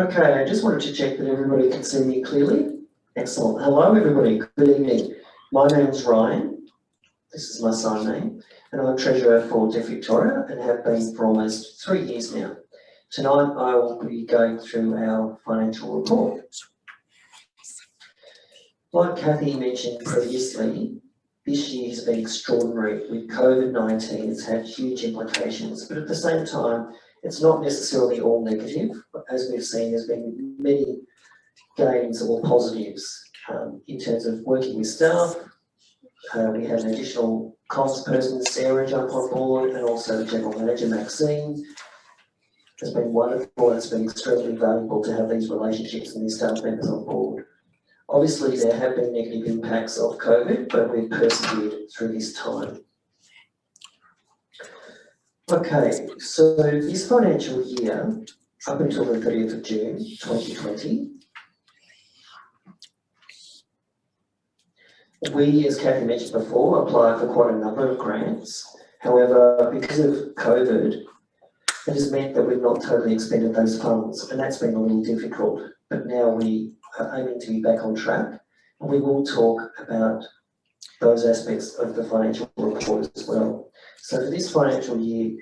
Okay, I just wanted to check that everybody can see me clearly. Excellent. Hello, everybody. Good evening. My name's Ryan. This is my sign name, and I'm Treasurer for Deaf Victoria and have been for almost three years now. Tonight, I will be going through our financial report. Like Kathy mentioned previously, this year has been extraordinary. With COVID-19, it's had huge implications, but at the same time, it's not necessarily all negative. As we've seen, there's been many gains or positives um, in terms of working with staff. Uh, we had an additional comms person, Sarah, jump on board, and also the General Manager, Maxine. It's been wonderful, it's been extremely valuable to have these relationships and these staff members on board. Obviously, there have been negative impacts of COVID, but we've persevered through this time. Okay, so this financial year, up until the 30th of June 2020, we, as Kathy mentioned before, applied for quite a number of grants. However, because of COVID, it has meant that we've not totally expended those funds, and that's been a little difficult. But now we are aiming to be back on track, and we will talk about those aspects of the financial report as well. So for this financial year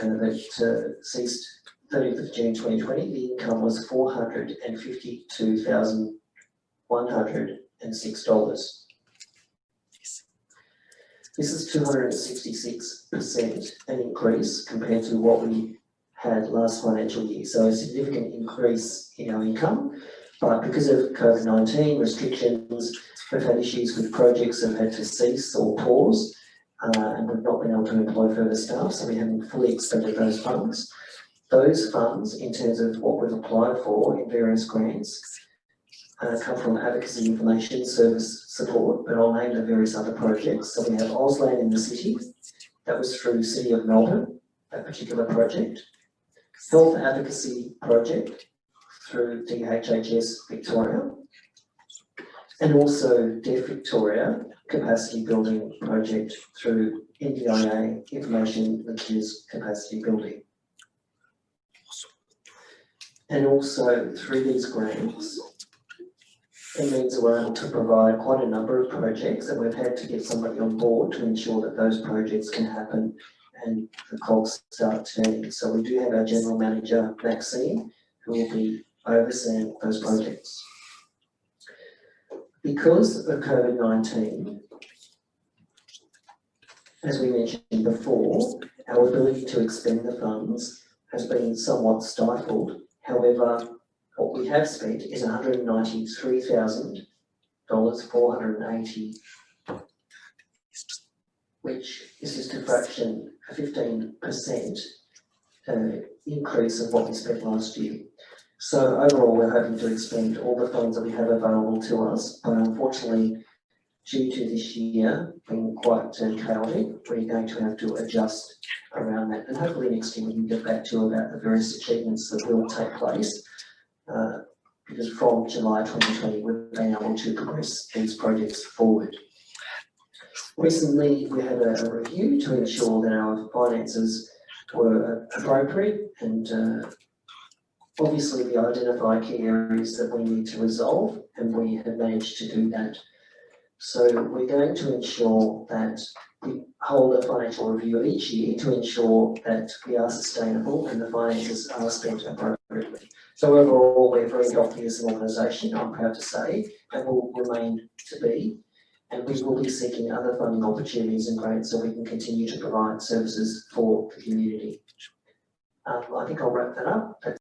uh, that uh, ceased 30th of June 2020, the income was $452,106. This is 266% an increase compared to what we had last financial year. So a significant increase in our income. But because of COVID-19 restrictions, we've had issues with projects that have had to cease or pause, uh, and we've not been able to employ further staff, so we haven't fully expended those funds. Those funds, in terms of what we've applied for in various grants, uh, come from advocacy information service support, but I'll name the various other projects. So we have Auslan in the city, that was through City of Melbourne, that particular project. Health Advocacy Project through DHHS Victoria. And also Deaf Victoria Capacity Building Project through NDIA Information Linkages Capacity Building. And also through these grants, it means that we're able to provide quite a number of projects and we've had to get somebody on board to ensure that those projects can happen and the cogs start turning. So we do have our General Manager, Maxine, who will be overseeing those projects. Because of COVID-19, as we mentioned before, our ability to expend the funds has been somewhat stifled. However, what we have spent is $193,480, which is just a fraction, a 15% uh, increase of what we spent last year. So overall, we're hoping to expend all the funds that we have available to us, but unfortunately, due to this year being quite chaotic, we're going to have to adjust around that. And hopefully next year we can get back to about the various achievements that will take place uh, because from July 2020 we've been able to progress these projects forward. Recently we had a, a review to ensure that our finances were appropriate and uh, obviously we identify key areas that we need to resolve and we have managed to do that. So we're going to ensure that we hold a financial review each year to ensure that we are sustainable and the finances are spent appropriately. So overall, we're very healthy as an organisation, I'm proud to say, and will remain to be. And we will be seeking other funding opportunities and grants so we can continue to provide services for the community. Um, I think I'll wrap that up. That's